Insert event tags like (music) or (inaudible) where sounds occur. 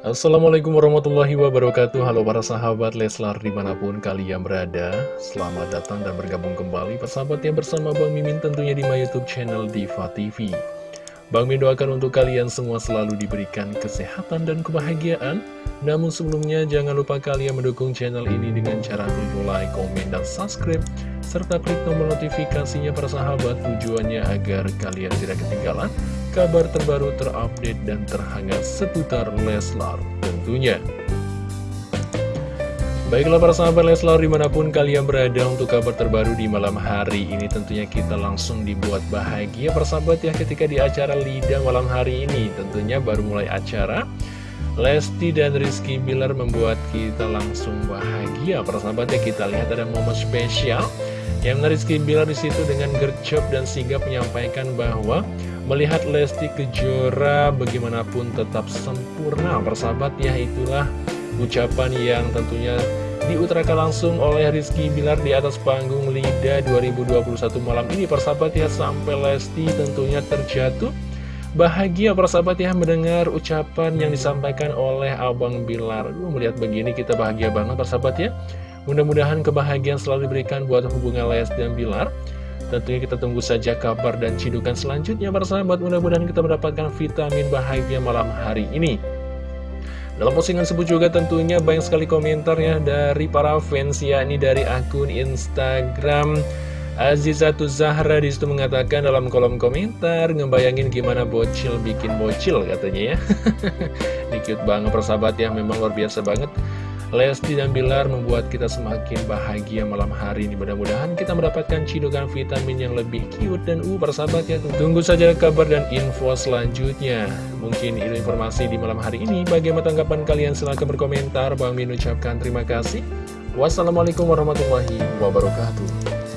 Assalamualaikum warahmatullahi wabarakatuh. Halo para sahabat Leslar di mana pun kalian berada. Selamat datang dan bergabung kembali persahabat yang bersama Bang Mimin tentunya di my youtube channel Diva TV Bang Mimin doakan untuk kalian semua selalu diberikan kesehatan dan kebahagiaan. Namun sebelumnya jangan lupa kalian mendukung channel ini dengan cara klik like, komen, dan subscribe Serta klik tombol notifikasinya para sahabat. Tujuannya agar kalian tidak ketinggalan kabar terbaru terupdate dan terhangat seputar Leslar tentunya. Baiklah para sahabat Leslar di mana pun kalian berada untuk kabar terbaru di malam hari ini tentunya kita langsung dibuat bahagia persahabat ya ketika di acara Lida malam hari ini tentunya baru mulai acara Lesti dan Rizky Bilar membuat kita langsung bahagia persahabat ya kita lihat ada momen spesial yang Rizky Bilar di situ dengan gercep dan sigap menyampaikan bahwa Melihat Lesti Kejora bagaimanapun tetap sempurna persahabat ya itulah ucapan yang tentunya diutarakan langsung oleh Rizky Bilar di atas panggung LIDA 2021 malam ini persahabat ya sampai Lesti tentunya terjatuh. Bahagia persahabat ya mendengar ucapan yang disampaikan oleh Abang Bilar. Melihat begini kita bahagia banget persahabat ya. Mudah-mudahan kebahagiaan selalu diberikan buat hubungan Lesti dan Bilar Tentunya kita tunggu saja kabar dan cidukan selanjutnya para sahabat. Mudah-mudahan kita mendapatkan vitamin bahagia malam hari ini. Dalam postingan sebut juga tentunya banyak sekali komentar ya dari para fans yakni dari akun Instagram Azizatu Zahra di situ mengatakan dalam kolom komentar Ngebayangin gimana bocil bikin bocil katanya ya. (laughs) Ini cute banget persahabat ya. Memang luar biasa banget Lesti dan Bilar membuat kita semakin bahagia malam hari ini. Mudah-mudahan kita mendapatkan cidukan vitamin yang lebih cute dan uh persahabat ya. Tunggu saja kabar dan info selanjutnya. Mungkin itu informasi di malam hari ini. Bagaimana tanggapan kalian? Silahkan berkomentar. Bang Min ucapkan terima kasih. Wassalamualaikum warahmatullahi wabarakatuh